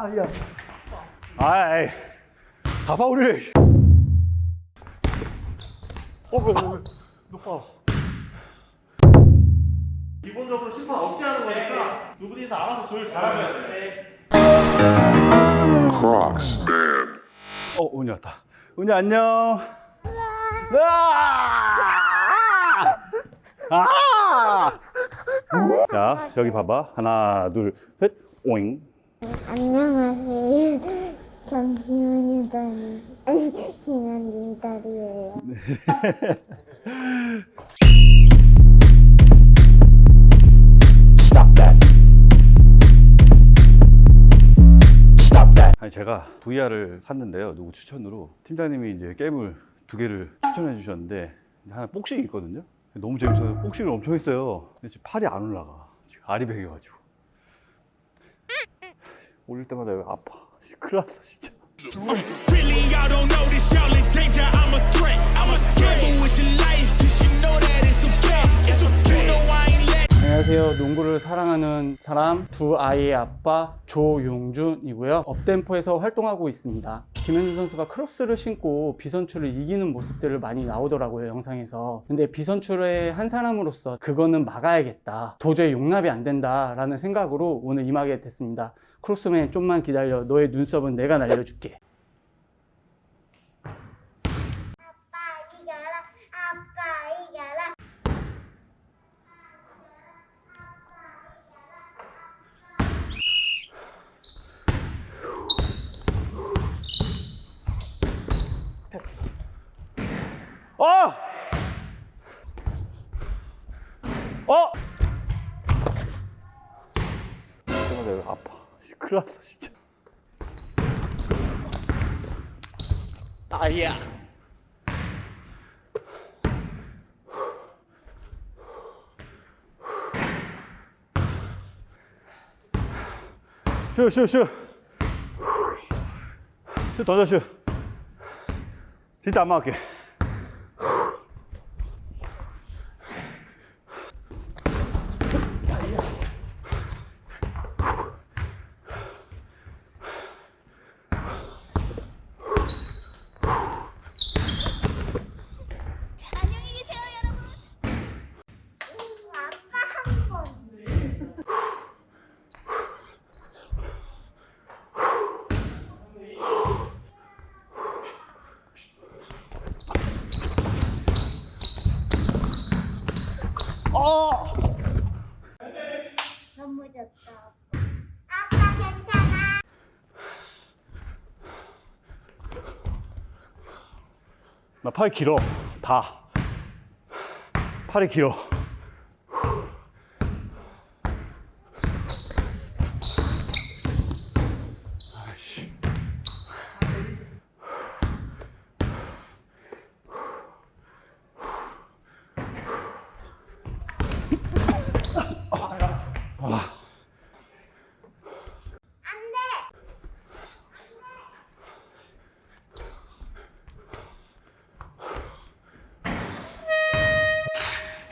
아야. 아이. 가봐 우리. 어, 왜, 왜, 왜. 높아. 기본적으로 심판 없이 하는 거니까 두 분이서 알아서 조율 잘하셔야 돼요. Crocs, man. 어, 은희 왔다. 은희 안녕. 아! 아! 자, 여기 봐봐. 하나, 둘, 셋. 오잉. 안녕하세요. 정시훈이 딸이 김현진 딸이에요. 제가 VR을 샀는데요. 누구 추천으로 팀장님이 이제 게임을 두 개를 추천해 주셨는데 하나 복싱이 있거든요. 너무 재밌어요. 복싱을 엄청 했어요. 근데 지금 팔이 안 올라가. 지금 베겨가지고 올릴 때마다 여기 아파. 큰일 났어 진짜. 안녕하세요. 농구를 사랑하는 사람 두 아이의 아빠 조용준이고요. 업템포에서 활동하고 있습니다. 김현준 선수가 크로스를 신고 비선출을 이기는 모습들을 많이 나오더라고요, 영상에서. 근데 비선출의 한 사람으로서 그거는 막아야겠다. 도저히 용납이 안 된다 라는 생각으로 오늘 임하게 됐습니다. 크로스맨 좀만 기다려. 너의 눈썹은 내가 날려줄게. 아빠 이겨라. 아빠 이겨라. 어! 어! 때마다 여기 아파. 큰일 났어 진짜. 아야. 슈, 슈, 슈. 슈, 던져, 슈. 진짜 안 막을게. 아빠 한 번. 넘어졌다. 아빠 괜찮아. 나 팔 길어. 다. 팔이 길어.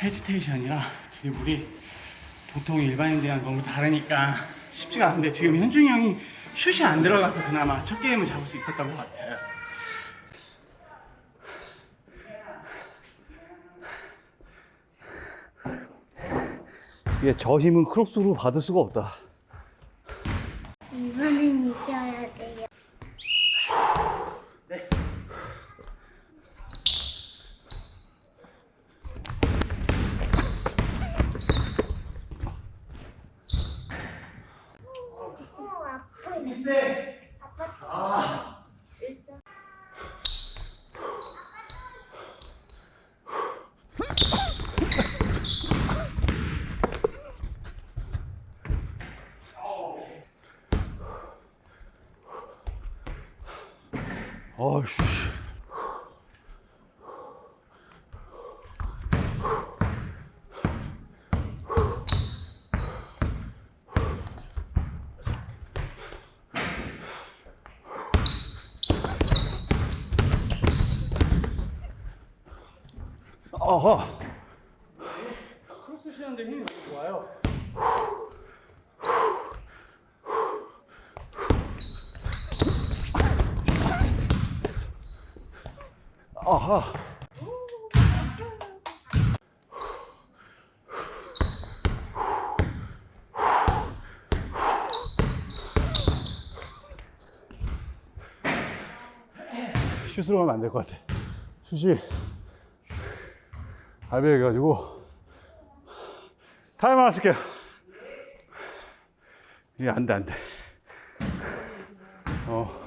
헤지테이션이랑 드리블이 보통 일반인들이랑 너무 다르니까 쉽지가 않은데 지금 현중이 형이 슛이 안 들어가서 그나마 첫 게임을 잡을 수 있었던 것 같아요. 이게 저 힘은 크록스로 받을 수가 없다. 어허. 크로스 시는데 힘이 너무 좋아요. 아하. 슛으로 하면 안 될 것 같아. 슛이 알배해가지고 타임 하나 쓸게요. 이게 안 돼, 안 돼. 어.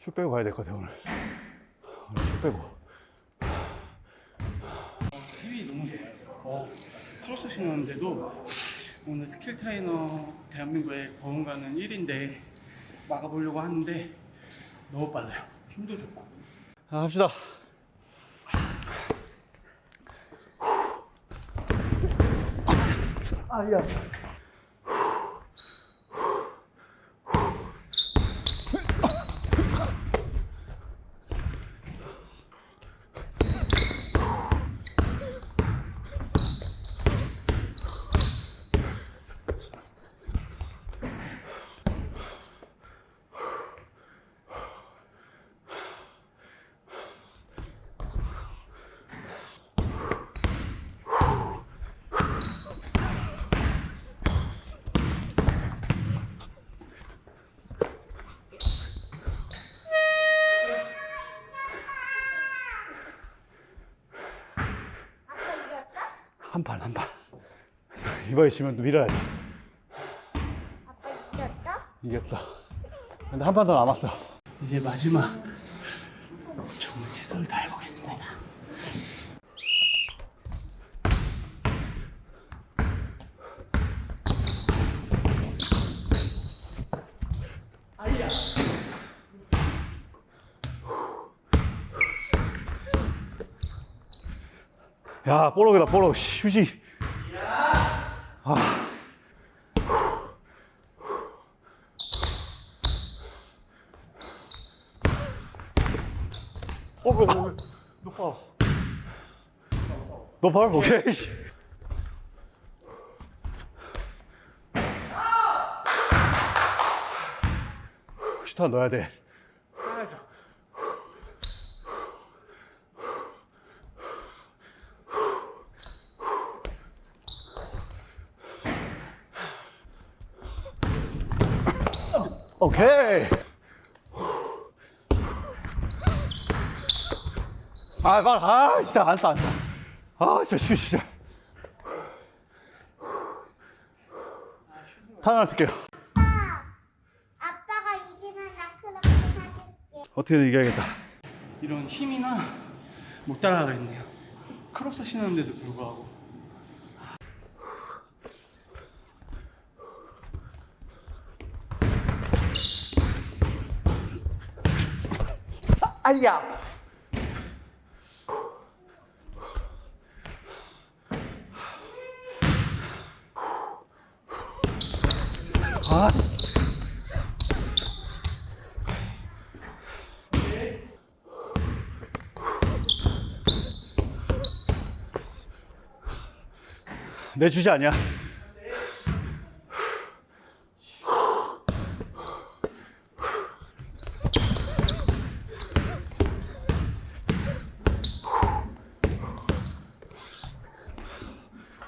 슛 빼고 가야 될 것 같아, 오늘. 오늘 슛 빼고. 힙이 너무 좋아요. 어, 크로스 신었는데도 오늘 스킬 트레이너 대한민국에 버금가는 1인데 막아보려고 하는데 너무 빨라요. 힘도 좋고. 자, 합시다. 아야. 한 판, 한 판. 이번에 지면 또 밀어야지. 아빠 이겼어? 이겼어. 근데 한 판 더 남았어. 이제 마지막 정말 최선을 다해 야, 뽀록이다, 뽀록. 슛이. 아. 어, 왜, 왜, 왜. 높아. 높아? 오케이. 씨. 슈트 하나 넣어야 돼. 오케이. 아, 말, 아, 진짜 안 써, 안 써. 아, 진짜 쉬, 진짜. 하나 쓸게요. 아빠가 이기면 나 그렇게 사줄게. 어떻게든 이겨야겠다. 이런 힘이나 못 따라가겠네요. 크록스 신었는데도 불구하고. 아야! 내 주제 아니야.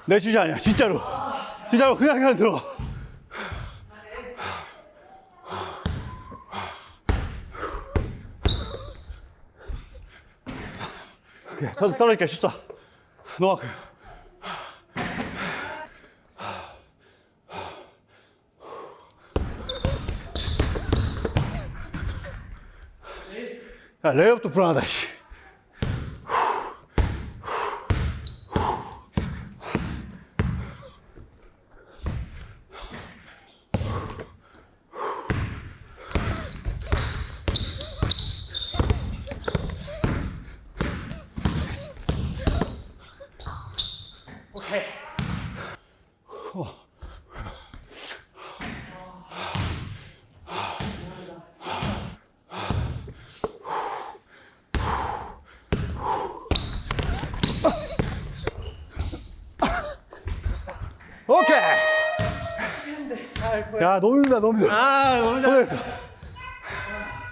내 주제 아니야, 진짜로. 진짜로 그냥 그냥 들어가. 오케이, 저도 떨어질게, 쉽다. 너가 그. 야, 레이업도 불안하다, 씨. 오케이. 오케이! 야, 너무 힘들다, 너무 힘들어. 아, 너무 잘. 고생했어.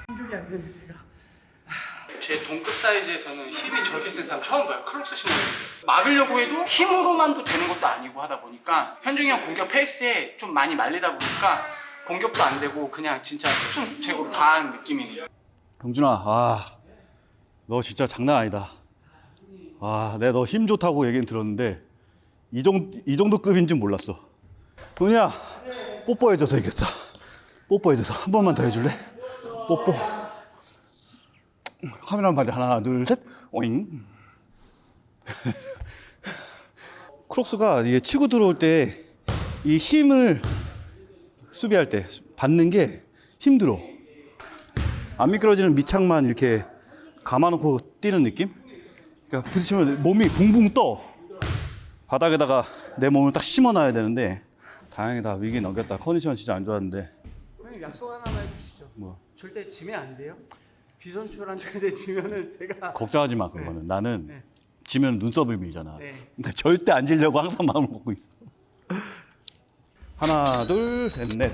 공격이 안 되네, 제가. 제 동급 사이즈에서는 힘이 저렇게 센 사람 처음 봐요. 클록스 신었는데. 막으려고 해도 힘으로만도 되는 것도 아니고 하다 보니까 현중이 형 공격 페이스에 좀 많이 말리다 보니까 공격도 안 되고 그냥 진짜 속수무책으로 다 하는 느낌이네요. 경준아, 아, 너 진짜 장난 아니다. 아, 내가 너 힘 좋다고 얘기는 들었는데 이 정도 이 정도 급인 줄 몰랐어. 동이야, 뽀뽀해줘서 이겼어. 뽀뽀해줘서 한 번만 더 해줄래? 뽀뽀. 카메라 한번 봐줘. 하나, 둘, 셋. 오잉. 크록스가 치고 들어올 때 이 힘을 수비할 때 받는 게 힘들어. 안 미끄러지는 밑창만 이렇게 감아놓고 뛰는 느낌? 그러니까 부딪히면 몸이 붕붕 떠. 바닥에다가 내 몸을 딱 심어놔야 되는데 다행이다 위기 넘겼다. 컨디션 진짜 안 좋았는데 형님 약속 하나만 해주시죠. 뭐 절대 지면 안 돼요. 비선출한테 지면은 제가 걱정하지 마 그거는 나는 네. 지면 눈썹을 밀잖아. 네. 그러니까 절대 안 지려고 항상 마음을 먹고 있어. 하나 둘 셋 넷.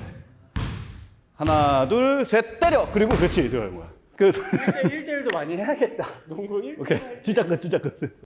하나 둘 셋 때려. 그리고 그렇지 들어가는 거야. 끝. 1대1도 많이 해야겠다. 농구 1대1 오케이 진짜 끝 진짜 끝.